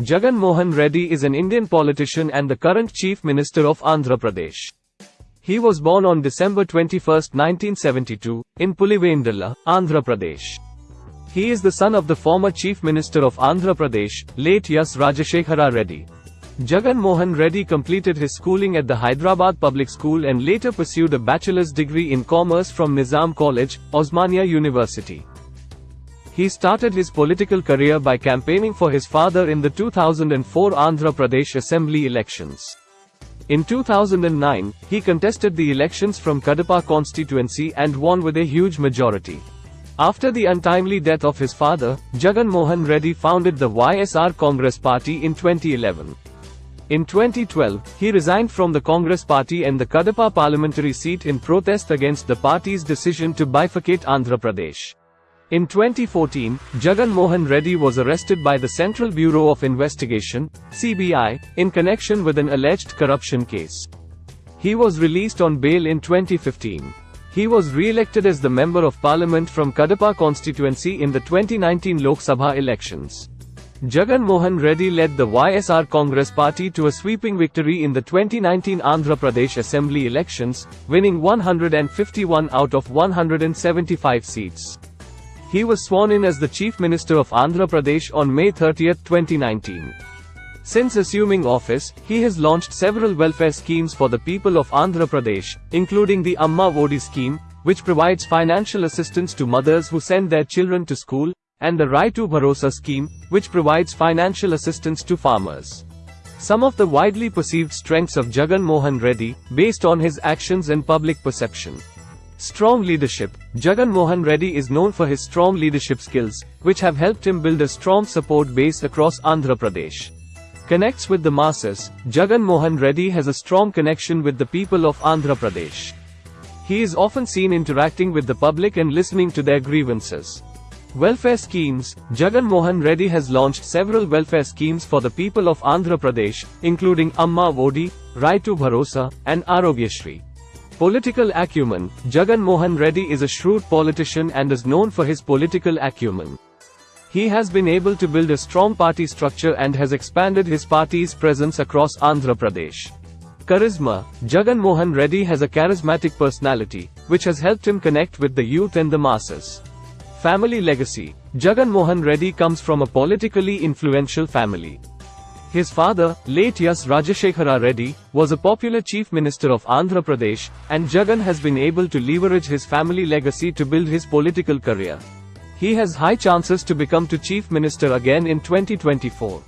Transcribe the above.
Jagan Mohan Reddy is an Indian politician and the current Chief Minister of Andhra Pradesh. He was born on December 21, 1972, in Pulivendula, Andhra Pradesh. He is the son of the former Chief Minister of Andhra Pradesh, late Y.S. Rajashekhara Reddy. Jagan Mohan Reddy completed his schooling at the Hyderabad Public School and later pursued a bachelor's degree in commerce from Nizam College, Osmania University. He started his political career by campaigning for his father in the 2004 Andhra Pradesh Assembly elections. In 2009, he contested the elections from Kadapa constituency and won with a huge majority. After the untimely death of his father, Jagan Mohan Reddy founded the YSR Congress Party in 2011. In 2012, he resigned from the Congress party and the Kadapa parliamentary seat in protest against the party's decision to bifurcate Andhra Pradesh. In 2014, Jagan Mohan Reddy was arrested by the Central Bureau of Investigation, CBI, in connection with an alleged corruption case. He was released on bail in 2015. He was re-elected as the Member of Parliament from Kadapa constituency in the 2019 Lok Sabha elections. Jagan Mohan Reddy led the YSR Congress party to a sweeping victory in the 2019 Andhra Pradesh Assembly elections, winning 151 out of 175 seats. He was sworn in as the Chief Minister of Andhra Pradesh on May 30, 2019. Since assuming office, he has launched several welfare schemes for the people of Andhra Pradesh, including the Amma Vodi scheme, which provides financial assistance to mothers who send their children to school, and the Raitu Bharosa scheme, which provides financial assistance to farmers. Some of the widely perceived strengths of Jagan Mohan Reddy, based on his actions and public perception. Strong leadership. Jagan Mohan Reddy is known for his strong leadership skills, which have helped him build a strong support base across Andhra Pradesh. Connects with the masses. Jagan Mohan Reddy has a strong connection with the people of Andhra Pradesh. He is often seen interacting with the public and listening to their grievances. Welfare schemes Jagan Mohan Reddy has launched several welfare schemes for the people of Andhra Pradesh, including Amma Odi, Raitu Bharosa, and Arogyashri. Political acumen Jagan Mohan Reddy is a shrewd politician and is known for his political acumen. He has been able to build a strong party structure and has expanded his party's presence across Andhra Pradesh. Charisma Jagan Mohan Reddy has a charismatic personality, which has helped him connect with the youth and the masses. Family legacy Jagan Mohan Reddy comes from a politically influential family. His father, late Y.S. Rajashekhara Reddy, was a popular chief minister of Andhra Pradesh, and Jagan has been able to leverage his family legacy to build his political career. He has high chances to become to chief minister again in 2024.